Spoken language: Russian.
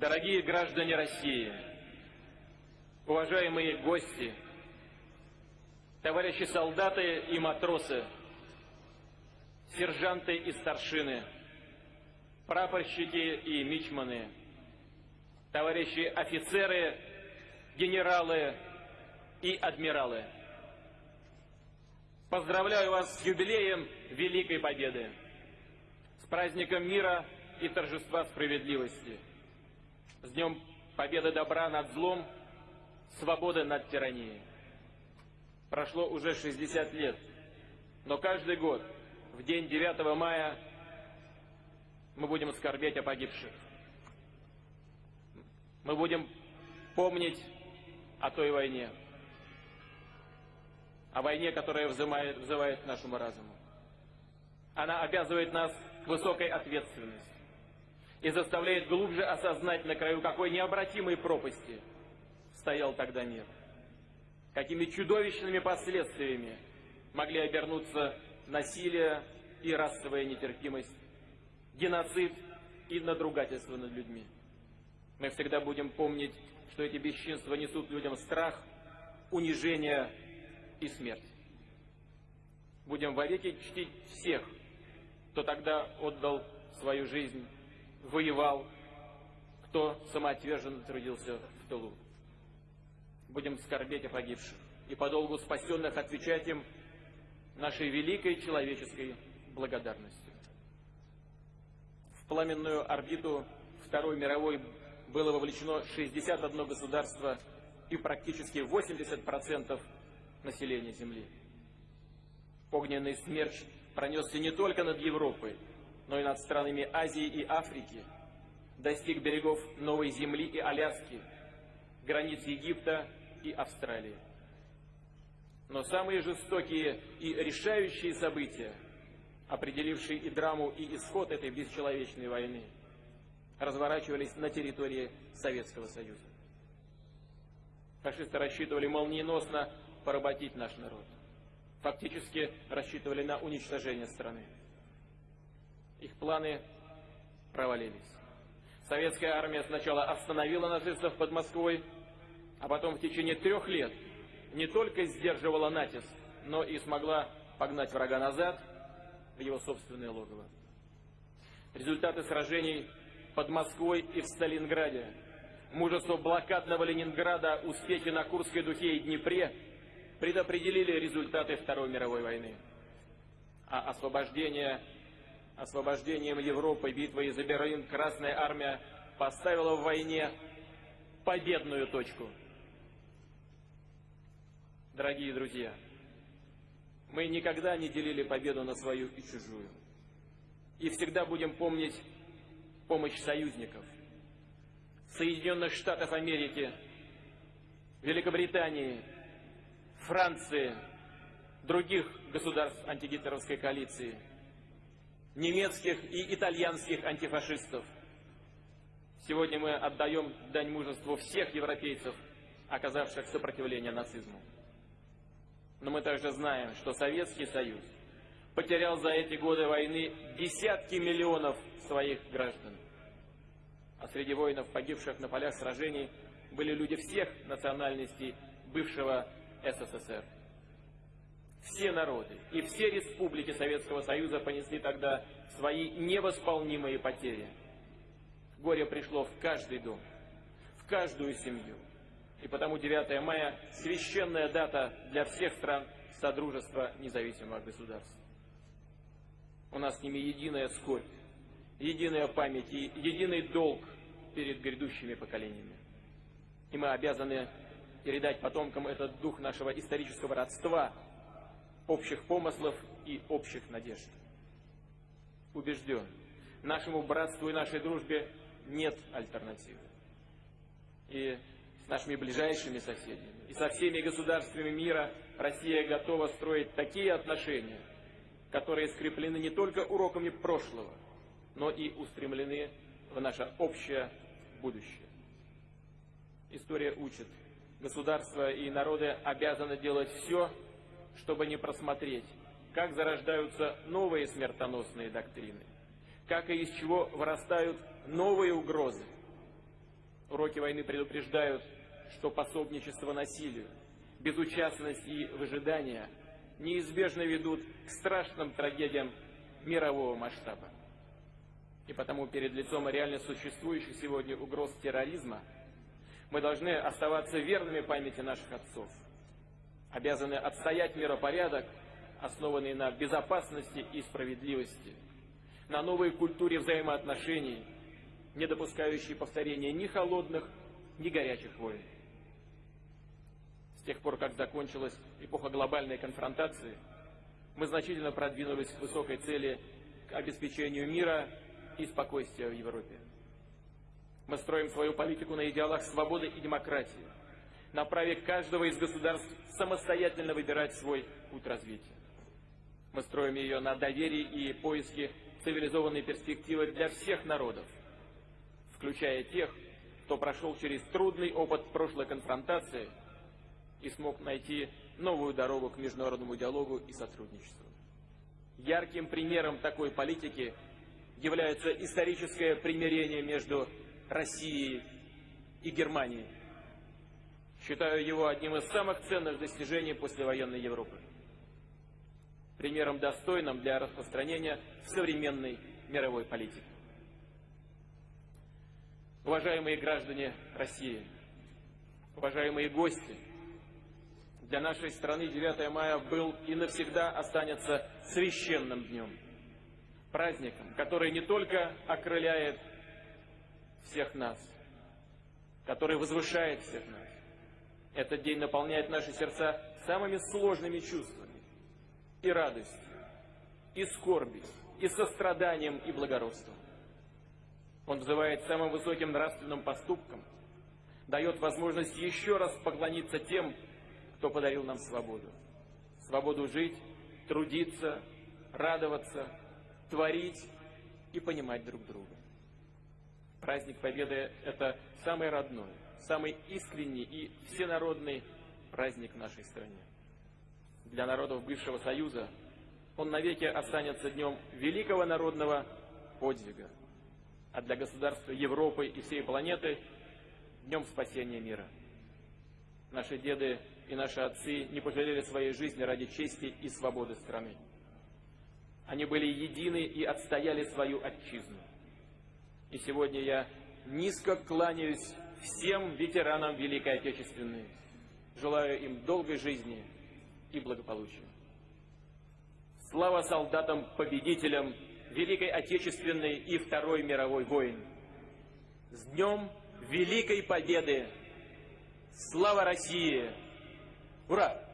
Дорогие граждане России, уважаемые гости, товарищи солдаты и матросы, сержанты и старшины, прапорщики и мичманы, товарищи офицеры, генералы и адмиралы. Поздравляю вас с юбилеем Великой Победы, с праздником мира и торжества справедливости, с Днем Победы добра над злом, свободы над тиранией. Прошло уже 60 лет, но каждый год в день 9 мая мы будем скорбеть о погибших. Мы будем помнить о той войне, о войне, которая взывает, взывает к нашему разуму. Она обязывает нас к высокой ответственности и заставляет глубже осознать, на краю какой необратимой пропасти стоял тогда мир. Какими чудовищными последствиями могли обернуться насилие и расовая нетерпимость, геноцид и надругательство над людьми. Мы всегда будем помнить, что эти бесчинства несут людям страх, унижение и смерть. Будем вовеки чтить всех, кто тогда отдал свою жизнь, воевал, кто самоотверженно трудился в тылу. Будем скорбеть о погибших и по долгу спасенных отвечать им нашей великой человеческой благодарностью. В пламенную орбиту Второй мировой было вовлечено 61 государство и практически 80% населения Земли. Огненный смерч пронесся не только над Европой, но и над странами Азии и Африки, достиг берегов Новой Земли и Аляски, границ Египта и Австралии. Но самые жестокие и решающие события, определившие и драму, и исход этой бесчеловечной войны, разворачивались на территории Советского Союза. Фашисты рассчитывали молниеносно поработить наш народ. Фактически рассчитывали на уничтожение страны. Их планы провалились. Советская армия сначала остановила нацистов под Москвой, а потом в течение трех лет не только сдерживала натиск, но и смогла погнать врага назад в его собственное логово. Результаты сражений под Москвой и в Сталинграде, мужество блокадного Ленинграда, успехи на Курской духе и Днепре предопределили результаты Второй мировой войны. А освобождение, освобождением Европы битвой за Берлин Красная Армия поставила в войне победную точку. Дорогие друзья, мы никогда не делили победу на свою и чужую. И всегда будем помнить помощь союзников. Соединенных Штатов Америки, Великобритании, Франции, других государств антигитлеровской коалиции, немецких и итальянских антифашистов. Сегодня мы отдаем дань мужеству всех европейцев, оказавших сопротивление нацизму. Но мы также знаем, что Советский Союз потерял за эти годы войны десятки миллионов своих граждан. А среди воинов, погибших на полях сражений, были люди всех национальностей бывшего СССР. Все народы и все республики Советского Союза понесли тогда свои невосполнимые потери. Горе пришло в каждый дом, в каждую семью. И потому 9 мая – священная дата для всех стран Содружества независимых государств. У нас с ними единая скорбь, единая память и единый долг перед грядущими поколениями. И мы обязаны передать потомкам этот дух нашего исторического родства, общих помыслов и общих надежд. Убежден, нашему братству и нашей дружбе нет альтернативы. И с нашими ближайшими соседями, и со всеми государствами мира Россия готова строить такие отношения, которые скреплены не только уроками прошлого, но и устремлены в наше общее будущее. История учит, государства и народы обязаны делать все, чтобы не просмотреть, как зарождаются новые смертоносные доктрины, как и из чего вырастают новые угрозы. Уроки войны предупреждают, что пособничество насилию, безучастность и выжидание неизбежно ведут к страшным трагедиям мирового масштаба. И потому перед лицом реально существующих сегодня угроз терроризма мы должны оставаться верными памяти наших отцов, обязаны отстоять миропорядок, основанный на безопасности и справедливости, на новой культуре взаимоотношений, не допускающей повторения ни холодных, ни горячих войн. С тех пор, как закончилась эпоха глобальной конфронтации, мы значительно продвинулись к высокой цели к обеспечению мира и спокойствия в Европе. Мы строим свою политику на идеалах свободы и демократии, на праве каждого из государств самостоятельно выбирать свой путь развития. Мы строим ее на доверии и поиске цивилизованной перспективы для всех народов, включая тех, кто прошел через трудный опыт прошлой конфронтации и смог найти новую дорогу к международному диалогу и сотрудничеству. Ярким примером такой политики является историческое примирение между Россией и Германией. Считаю его одним из самых ценных достижений послевоенной Европы. Примером достойным для распространения современной мировой политике. Уважаемые граждане России, уважаемые гости, для нашей страны 9 мая был и навсегда останется священным днем, праздником, который не только окрыляет всех нас, который возвышает всех нас. Этот день наполняет наши сердца самыми сложными чувствами и радостью, и скорбью, и состраданием, и благородством. Он взывает самым высоким нравственным поступкам, дает возможность еще раз поклониться тем, кто подарил нам свободу. Свободу жить, трудиться, радоваться, творить и понимать друг друга. Праздник Победы – это самый родной, самый искренний и всенародный праздник нашей стране. Для народов бывшего Союза он навеки останется днем великого народного подвига, а для государства Европы и всей планеты – днем спасения мира. Наши деды и наши отцы не пожалели своей жизни ради чести и свободы страны. Они были едины и отстояли свою отчизну. И сегодня я низко кланяюсь всем ветеранам Великой Отечественной. Желаю им долгой жизни и благополучия. Слава солдатам-победителям Великой Отечественной и Второй мировой войн. С Днем Великой Победы! Слава России! Ура!